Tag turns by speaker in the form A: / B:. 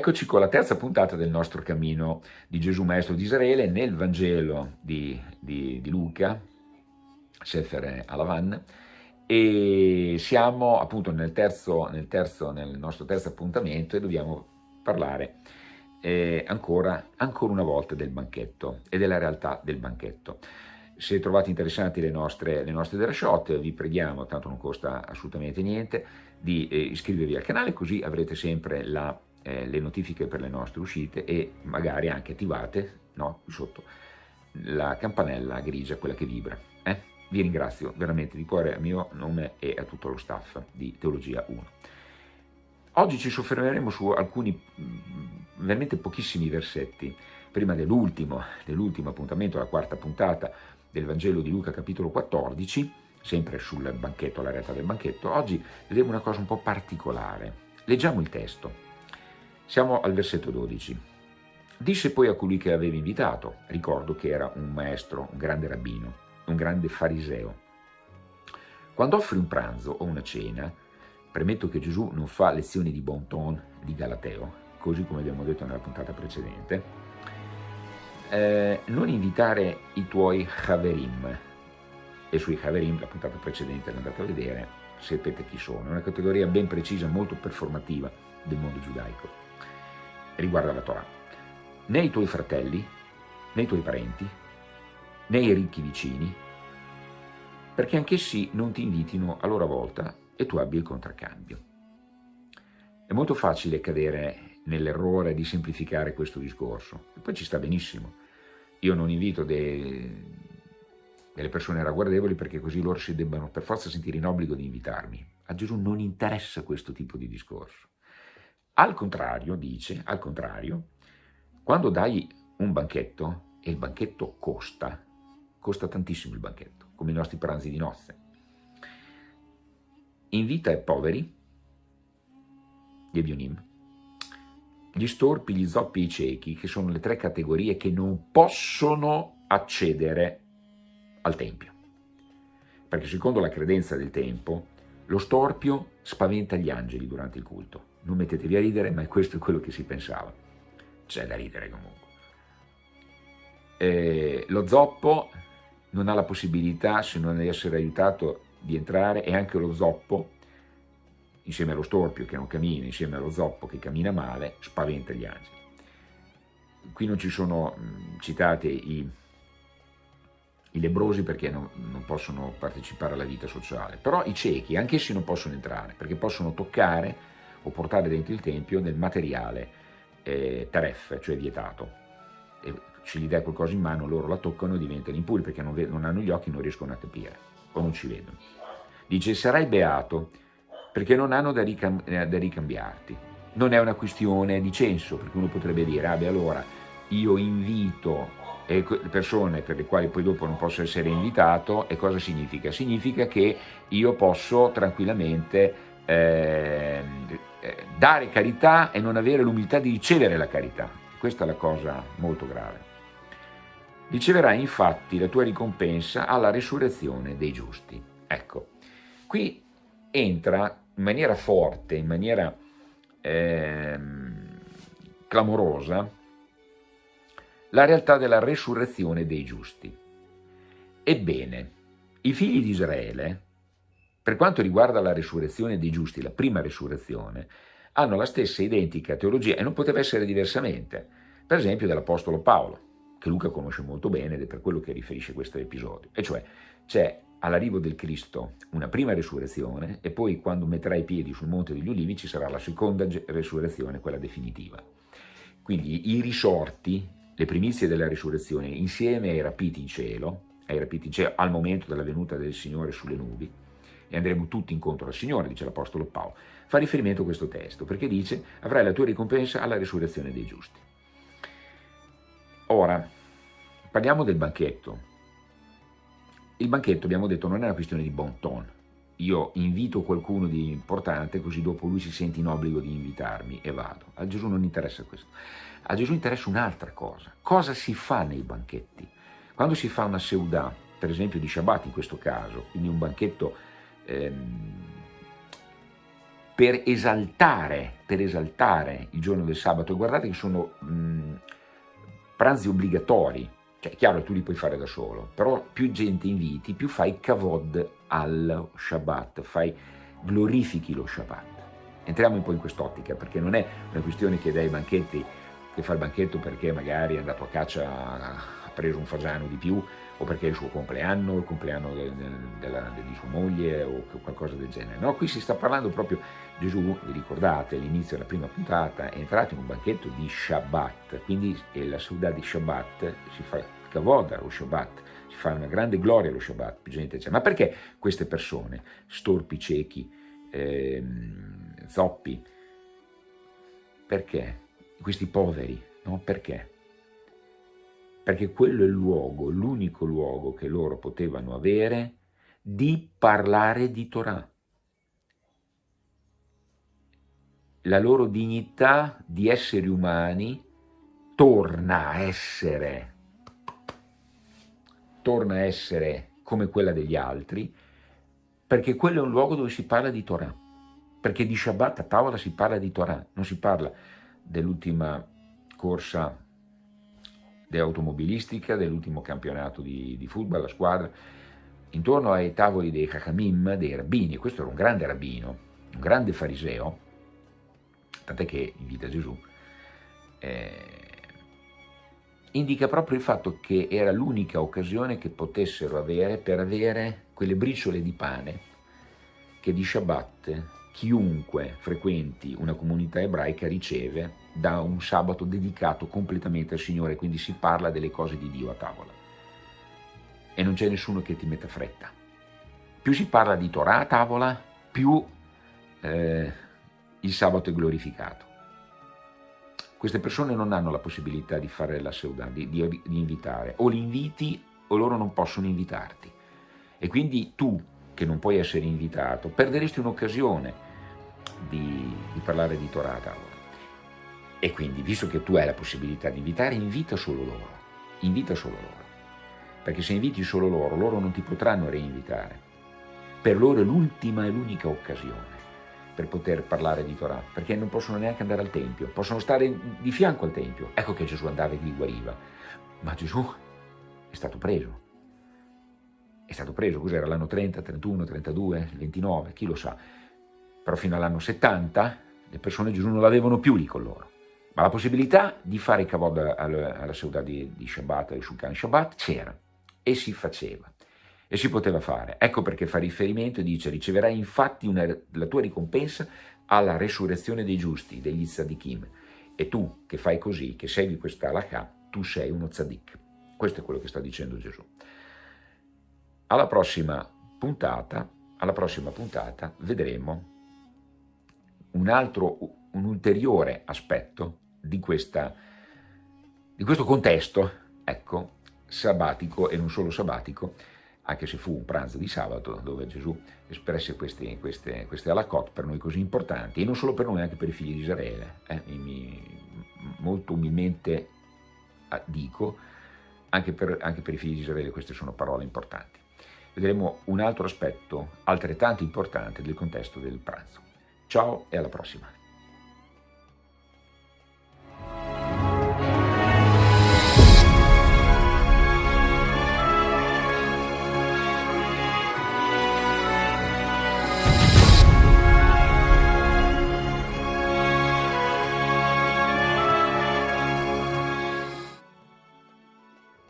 A: Eccoci con la terza puntata del nostro cammino di Gesù Maestro di Israele nel Vangelo di, di, di Luca, Sefer Alavan, e siamo appunto nel, terzo, nel, terzo, nel nostro terzo appuntamento e dobbiamo parlare eh, ancora, ancora una volta del banchetto e della realtà del banchetto. Se trovate interessanti le nostre, le nostre derashot, vi preghiamo, tanto non costa assolutamente niente, di eh, iscrivervi al canale così avrete sempre la eh, le notifiche per le nostre uscite e magari anche attivate no, sotto la campanella grigia, quella che vibra. Eh? Vi ringrazio veramente di cuore a mio nome e a tutto lo staff di Teologia 1. Oggi ci soffermeremo su alcuni mm, veramente pochissimi versetti, prima dell'ultimo, dell'ultimo appuntamento, la quarta puntata del Vangelo di Luca capitolo 14, sempre sul banchetto, la realtà del banchetto, oggi vedremo una cosa un po' particolare. Leggiamo il testo. Siamo al versetto 12. Disse poi a colui che aveva invitato, ricordo che era un maestro, un grande rabbino, un grande fariseo. Quando offri un pranzo o una cena, premetto che Gesù non fa lezioni di bon ton, di galateo, così come abbiamo detto nella puntata precedente, eh, non invitare i tuoi haverim, e sui haverim, la puntata precedente l'andate a vedere, sapete chi sono, è una categoria ben precisa, molto performativa del mondo giudaico riguarda la Torah. Né i tuoi fratelli, né i tuoi parenti, né i ricchi vicini, perché anch'essi non ti invitino a loro volta e tu abbia il contraccambio. È molto facile cadere nell'errore di semplificare questo discorso, e poi ci sta benissimo. Io non invito dei, delle persone ragguardevoli perché così loro si debbano per forza sentire in obbligo di invitarmi. A Gesù non interessa questo tipo di discorso. Al contrario, dice, al contrario, quando dai un banchetto, e il banchetto costa, costa tantissimo il banchetto, come i nostri pranzi di nozze, invita i poveri, gli ebionim, gli storpi, gli zoppi e i ciechi, che sono le tre categorie che non possono accedere al Tempio. Perché secondo la credenza del tempo, lo storpio spaventa gli angeli durante il culto non mettetevi a ridere, ma questo è quello che si pensava. C'è da ridere comunque. Eh, lo zoppo non ha la possibilità, se non essere aiutato, di entrare, e anche lo zoppo, insieme allo storpio che non cammina, insieme allo zoppo che cammina male, spaventa gli angeli. Qui non ci sono citate i, i lebrosi perché non, non, possono partecipare alla vita sociale, però i ciechi, anch'essi non possono entrare, perché possono toccare o portare dentro il tempio del materiale eh, taref, cioè vietato. E se gli dai qualcosa in mano, loro la toccano e diventano impuri perché non, non hanno gli occhi, non riescono a capire o non ci vedono. Dice, sarai beato perché non hanno da, ricam eh, da ricambiarti. Non è una questione di censo, perché uno potrebbe dire, ah beh allora io invito le persone per le quali poi dopo non posso essere invitato, e cosa significa? Significa che io posso tranquillamente eh, eh, dare carità e non avere l'umiltà di ricevere la carità. Questa è la cosa molto grave. Riceverai infatti la tua ricompensa alla risurrezione dei giusti. Ecco, qui entra in maniera forte, in maniera eh, clamorosa, la realtà della resurrezione dei giusti. Ebbene, i figli di Israele, per quanto riguarda la risurrezione dei giusti, la prima risurrezione, hanno la stessa identica teologia e non poteva essere diversamente, per esempio dell'Apostolo Paolo, che Luca conosce molto bene ed è per quello che riferisce questo episodio, e cioè c'è all'arrivo del Cristo una prima risurrezione e poi quando metterà i piedi sul Monte degli Ulivi ci sarà la seconda risurrezione, quella definitiva. Quindi i risorti, le primizie della risurrezione, insieme ai rapiti in cielo, ai rapiti in cielo al momento della venuta del Signore sulle nubi, e andremo tutti incontro al Signore, dice l'Apostolo Paolo, fa riferimento a questo testo, perché dice avrai la tua ricompensa alla risurrezione dei giusti. Ora, parliamo del banchetto. Il banchetto, abbiamo detto, non è una questione di bon ton. Io invito qualcuno di importante, così dopo lui si sente in obbligo di invitarmi e vado. A Gesù non interessa questo. A Gesù interessa un'altra cosa. Cosa si fa nei banchetti? Quando si fa una seudà, per esempio di Shabbat in questo caso, quindi un banchetto ehm, per esaltare, per esaltare il giorno del sabato. Guardate che sono mh, pranzi obbligatori, cioè è chiaro che tu li puoi fare da solo, però più gente inviti, più fai kavod al Shabbat, fai, glorifichi lo Shabbat. Entriamo un po' in quest'ottica, perché non è una questione che dai banchetti, che fa il banchetto perché magari è andato a caccia, preso un fagiano di più, o perché è il suo compleanno, il compleanno de, de, della, de, di sua moglie o qualcosa del genere. No, qui si sta parlando proprio, Gesù, vi ricordate, all'inizio della prima puntata, è entrato in un banchetto di Shabbat, quindi la Suda di Shabbat si fa Kavoda lo Shabbat, si fa una grande gloria lo Shabbat, più gente c'è. Ma perché queste persone, storpi, ciechi, ehm, zoppi, perché? Questi poveri, no? Perché? Perché quello è il luogo, l'unico luogo che loro potevano avere di parlare di Torah. La loro dignità di esseri umani torna a essere, torna a essere come quella degli altri, perché quello è un luogo dove si parla di Torah, perché di Shabbat a tavola si parla di Torah, non si parla dell'ultima corsa automobilistica, dell'ultimo campionato di, di, football, la squadra, intorno ai tavoli dei Chachamim, dei rabbini, questo era un grande rabbino, un grande fariseo, tant'è che invita Gesù, eh, indica proprio il fatto che era l'unica occasione che potessero avere per avere quelle briciole di pane che di Shabbat chiunque frequenti una comunità ebraica riceve da un sabato dedicato completamente al Signore, quindi si parla delle cose di Dio a tavola. E non c'è nessuno che ti metta fretta. Più si parla di Torah a tavola, più eh, il sabato è glorificato. Queste persone non hanno la possibilità di fare la seuda, di, di, di invitare. O li inviti o loro non possono invitarti. E quindi tu, che non puoi essere invitato, perderesti un'occasione di, di parlare di Torah. E quindi, visto che tu hai la possibilità di invitare, invita solo loro, invita solo loro. Perché se inviti solo loro, loro non ti potranno reinvitare. Per loro è l'ultima e l'unica occasione per poter parlare di Torah, perché non possono neanche andare al Tempio, possono stare di fianco al Tempio. Ecco che Gesù andava e li guariva. Ma Gesù è stato preso. È stato preso, cos'era l'anno 30, 31, 32, 29, chi lo sa. Però fino all'anno 70 le persone Gesù non l'avevano più lì con loro. Ma la possibilità di fare kavod alla, seuda di, di Shabbat, al Shulchan Shabbat, c'era e si faceva e si poteva fare. Ecco perché fa riferimento e dice riceverai infatti una, la tua ricompensa alla resurrezione dei giusti, degli tzadikim. E tu che fai così, che segui questa halakha, tu sei uno tzadik. Questo è quello che sta dicendo Gesù. Alla prossima puntata, alla prossima puntata vedremo un altro, un ulteriore aspetto di, questa, di questo contesto, ecco, sabbatico e non solo sabbatico, anche se fu un pranzo di sabato dove Gesù espresse queste, queste, queste alacot per noi così importanti, e non solo per noi, anche per i figli di Israele. Eh, mi, molto umilmente ah, dico, anche per, anche per i figli di Israele queste sono parole importanti. Vedremo un altro aspetto altrettanto importante del contesto del pranzo. Ciao e alla prossima!